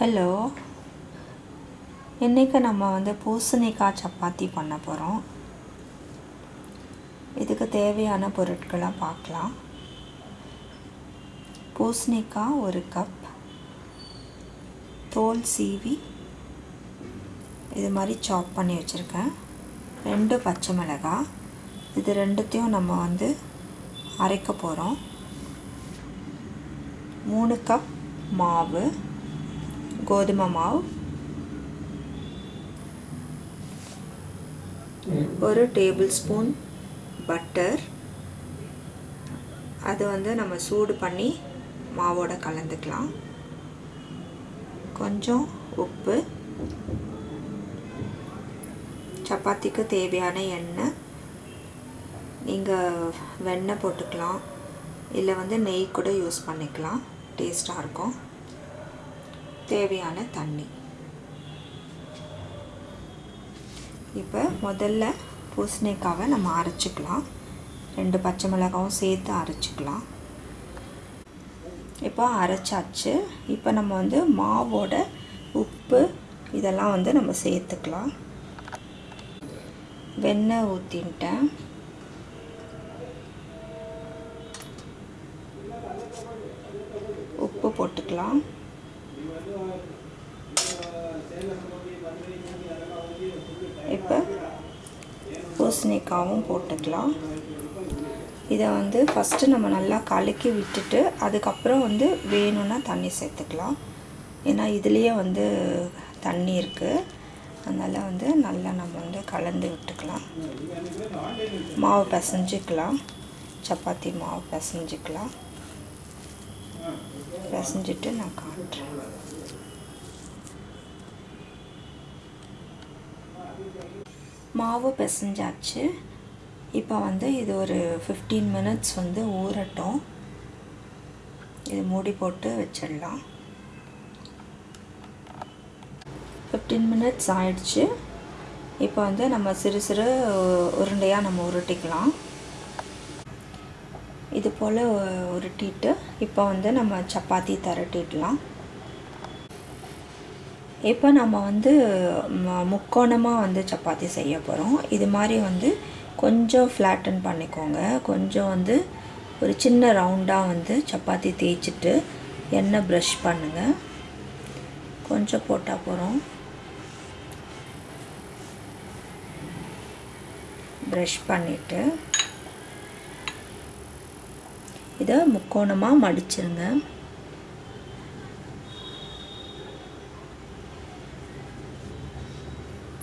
Hello. இன்றைக்கி நம்ம வந்து பூசணிக்காய் சப்பாத்தி பண்ண போகிறோம் இதுக்கு தேவையான பொருட்களை பார்க்கலாம். பூசணிக்காய் ஒரு கப். தோல் சீவி இது மாதிரி சாப் பண்ணி வச்சுருக்கேன். ரெண்டு பச்சை மிளகாய் இது ரெண்டுத்தையும் நம்ம வந்து அரைக்க போகிறோம் மூணு கப் மாவு. கோதுமை மாவு ஒரு டேபிள் ஸ்பூன் பட்டர் அது வந்து நம்ம சூடு பண்ணி மாவோட கலந்துக்கலாம். கொஞ்சம் உப்பு. சப்பாத்திக்கு தேவையான எண்ணெய். நீங்கள் வெண்ணெய் போட்டுக்கலாம். இல்லை வந்து நெய் கூட யூஸ் பண்ணிக்கலாம். டேஸ்ட்டாக இருக்கும். தேவையான தண்ணி. இப்போ முதல்ல பூசணிக்காவை நம்ம அரைச்சிக்கலாம். ரெண்டு பச்சை மிளகாவும் சேர்த்து அரைச்சிக்கலாம். இப்போ அரைச்சாச்சு. இப்போ நம்ம வந்து மாவோட உப்பு இதெல்லாம் வந்து நம்ம சேர்த்துக்கலாம். வெண்ணெய் ஊற்றின்ட்டேன் உப்பு போட்டுக்கலாம் இப்போ பூசணிக்காவும் போட்டுக்கலாம். இதை வந்து ஃபஸ்ட்டு நம்ம நல்லா கலக்கி விட்டுட்டு அதுக்கப்புறம் வந்து வேணும்னா தண்ணி சேர்த்துக்கலாம். ஏன்னா இதுலேயே வந்து தண்ணி இருக்குது அதனால் வந்து நல்லா நம்ம வந்து கலந்து விட்டுக்கலாம். மாவு பிசைஞ்சிக்கலாம். சப்பாத்தி மாவு பிசைஞ்சிக்கலாம். பிசைஞ்சிட்டு நான் காட்டுறேன். மாவு பிசைஞ்சாச்சு. இப்போ வந்து இது ஒரு ஃபிஃப்டீன் மினிட்ஸ் வந்து ஊறட்டும். இது மூடி போட்டு வச்சிடலாம். ஃபிஃப்டீன் மினிட்ஸ் ஆயிடுச்சு. இப்போ வந்து நம்ம சிறு சிறு உருண்டையாக நம்ம உருட்டிக்கலாம். இது போல் உருட்டிட்டு இப்போ வந்து நம்ம சப்பாத்தி திரட்டிடலாம். இப்போ நம்ம வந்து முக்கோணமாக வந்து சப்பாத்தி செய்ய போகிறோம் இது மாதிரி வந்து கொஞ்சம் ஃப்ளாட்டன் பண்ணிக்கோங்க. கொஞ்சம் வந்து ஒரு சின்ன ரவுண்டாக வந்து சப்பாத்தி தேய்ச்சிட்டு எண்ணெய் ப்ரஷ் பண்ணுங்கள் கொஞ்சம் போட்டால் போகிறோம் ப்ரஷ் பண்ணிவிட்டு இதை முக்கோணமாக மடிச்சிருங்க.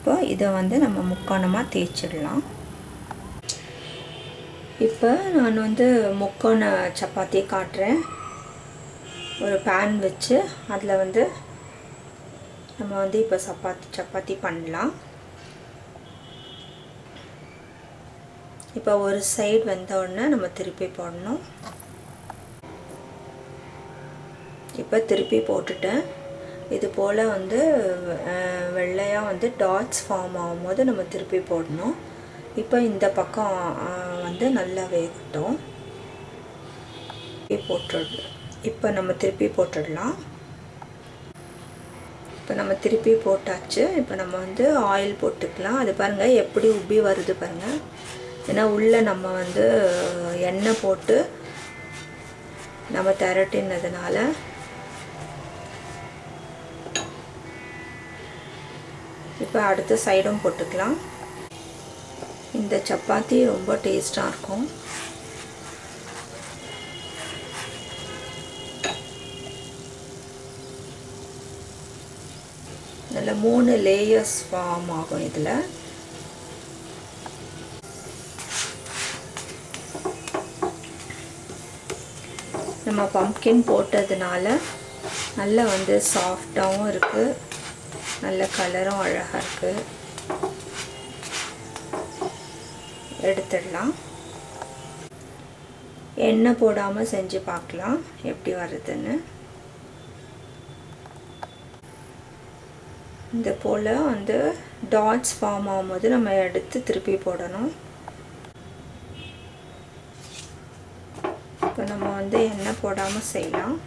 இப்போ இதை வந்து நம்ம முக்கோணமாக தேய்ச்சிடலாம். இப்போ நான் வந்து முக்கோண சப்பாத்தி காட்டுறேன். ஒரு பேன் வச்சு அதில் வந்து நம்ம வந்து இப்போ சப்பாத்தி சப்பாத்தி பண்ணலாம். இப்போ ஒரு சைடு வந்த உடனே நம்ம திருப்பி போடணும். இப்போ திருப்பி போட்டுட்டேன். இது போல் வந்து வெள்ளையாக வந்து டாட்ஸ் ஃபார்ம் ஆகும்போது நம்ம திருப்பி போடணும். இப்போ இந்த பக்கம் வந்து நல்லா வேகட்டும். போட்டுடு இப்போ நம்ம திருப்பி போட்டுடலாம். இப்போ நம்ம திருப்பி போட்டாச்சு. இப்போ நம்ம வந்து ஆயில் போட்டுக்கலாம். அது பாருங்கள் எப்படி உப்பி வருது பாருங்கள் ஏன்னா உள்ளே நம்ம வந்து எண்ணெய் போட்டு நம்ம திரட்டினதுனால இப்போ அடுத்த சைடும் போட்டுக்கலாம். இந்த சப்பாத்தி ரொம்ப டேஸ்டாக இருக்கும். இதில் மூணு லேயர்ஸ் ஃபார்ம் ஆகும் இதில். நம்ம பம்கின் போட்டதுனால நல்லா வந்து சாஃப்டாகவும் இருக்குது நல்ல கலரும் அழகாக இருக்குது எடுத்துடலாம். எண்ணெய் போடாமல் செஞ்சு பார்க்கலாம் எப்படி வருதுன்னு. இந்த போல் வந்து டாட்ஸ் ஃபார்ம் ஆகும்போது நம்ம எடுத்து திருப்பி போடணும். இப்போ நம்ம வந்து எண்ணெய் போடாமல் செய்யலாம்.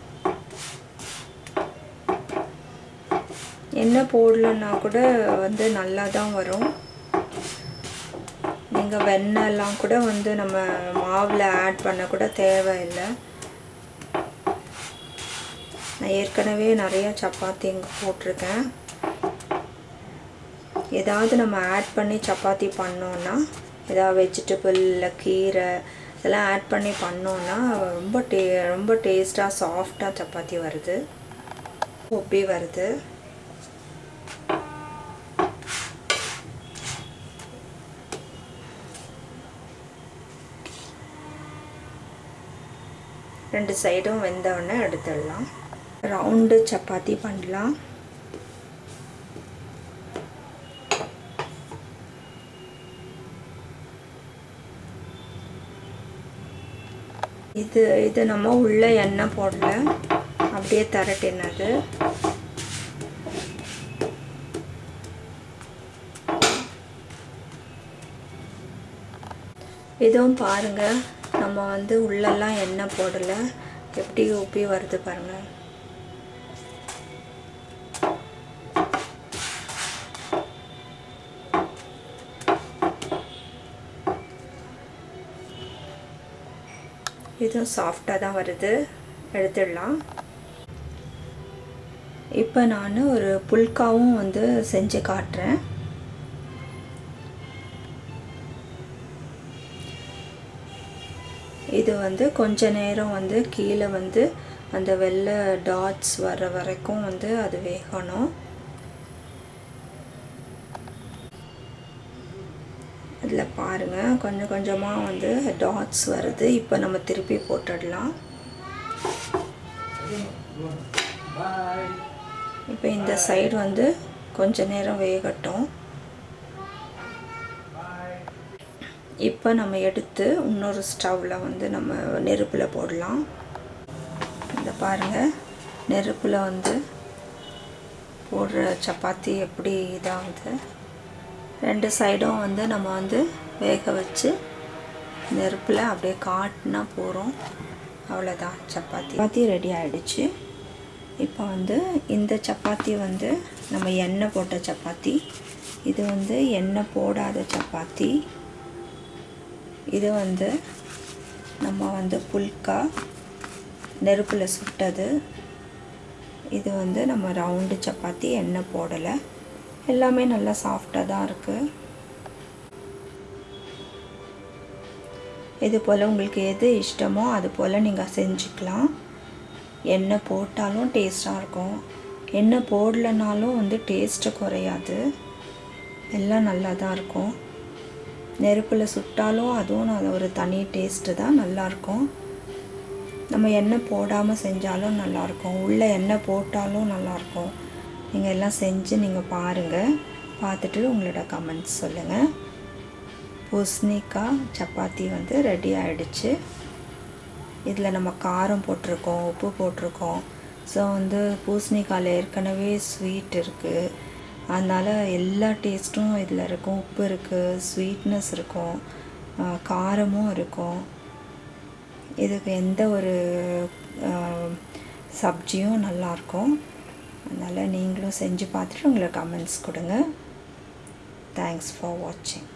என்ன போடலன்னா கூட வந்து நல்லா தான் வரும். நீங்கள் வெண்ணெய்லாம் கூட வந்து நம்ம மாவில் ஆட் பண்ண கூட தேவையில்லை. நான் ஏற்கனவே நிறையா சப்பாத்தி இங்கே போட்டிருக்கேன். ஏதாவது நம்ம ஆட் பண்ணி சப்பாத்தி பண்ணோன்னா ஏதாவது வெஜிடபிள் இல்லை கீரை இதெல்லாம் ஆட் பண்ணி பண்ணோன்னா ரொம்ப டே ரொம்ப டேஸ்ட்டாக சாஃப்டாக சப்பாத்தி வருது. ஒப்பி வருது. ரெண்டு சைடும் வெந்தவுடனே எடுத்துடலாம். ரவுண்டு சப்பாத்தி பண்ணலாம். இது இது நம்ம உள்ளே எண்ணெய் போடல. அப்படியே தரட்டினது. இதுவும் பாருங்க. நம்ம வந்து உள்ளெல்லாம் எண்ணெய் போடலை. எப்படி உப்பி வருது பாருங்கள் இதுவும் சாஃப்டாக தான் வருது. எடுத்துடலாம். இப்போ நான் ஒரு புல்காவும் வந்து செஞ்சு காட்டுறேன். இது வந்து கொஞ்ச நேரம் வந்து கீழே வந்து அந்த வெள்ளை டாட்ஸ் வர வரைக்கும் வந்து அது வேகணும். அதில் பாருங்கள் கொஞ்சம் கொஞ்சமாக வந்து டாட்ஸ் வருது. இப்போ நம்ம திருப்பி போட்டுடலாம். இப்போ இந்த சைடு வந்து கொஞ்ச நேரம் வேகட்டும். இப்போ நம்ம எடுத்து இன்னொரு ஸ்டவ்வில் வந்து நம்ம நெருப்பில் போடலாம். இந்த பாருங்கள் நெருப்பில் வந்து போடுற சப்பாத்தி எப்படி இதாகுது. ரெண்டு சைடும் வந்து நம்ம வந்து வேக வச்சு நெருப்பில் அப்படியே காட்டினா போகிறோம் அவ்வளோதான் சப்பாத்தி. சப்பாத்தி ரெடி ஆகிடுச்சு இப்போ வந்து இந்த சப்பாத்தி வந்து நம்ம எண்ணெய் போட்ட சப்பாத்தி. இது வந்து எண்ணெய் போடாத சப்பாத்தி. இது வந்து நம்ம வந்து புல்கா நெருப்பில் சுட்டது. இது வந்து நம்ம ரவுண்டு சப்பாத்தி எண்ணெய் போடலை. எல்லாமே நல்லா சாஃப்டாக தான் இருக்குது இது போல் உங்களுக்கு எது இஷ்டமோ அது போல் நீங்கள் செஞ்சுக்கலாம். எண்ணெய் போட்டாலும் டேஸ்ட்டாக இருக்கும். எண்ணெய் போடலனாலும் வந்து டேஸ்ட்டு குறையாது. எல்லாம் நல்லா தான் இருக்கும். நெருப்பில் சுட்டாலும் அதுவும் அது ஒரு தனி டேஸ்ட்டு தான் நல்லாயிருக்கும் நம்ம எண்ணெய் போடாமல் செஞ்சாலும் நல்லாயிருக்கும் உள்ளே எண்ணெய் போட்டாலும் நல்லாயிருக்கும் நீங்கள் எல்லாம் செஞ்சு நீங்கள் பாருங்கள் பார்த்துட்டு உங்களோட கமெண்ட்ஸ் சொல்லுங்கள் பூசணிக்காய் சப்பாத்தி வந்து ரெடி ஆகிடுச்சு இதில் நம்ம காரம் போட்டிருக்கோம் உப்பு போட்டிருக்கோம். ஸோ வந்து பூசணிக்காயில் ஏற்கனவே ஸ்வீட் இருக்குது அதனால் எல்லா டேஸ்ட்டும் இதில் இருக்கும். உப்பு இருக்குது ஸ்வீட்னஸ் இருக்கும் காரமும் இருக்கும். இதுக்கு எந்த ஒரு சப்ஜியும் நல்லாயிருக்கும் அதனால் நீங்களும் செஞ்சு பார்த்துட்டு உங்களை கமெண்ட்ஸ் கொடுங்க. தேங்க்ஸ் ஃபார் வாட்சிங்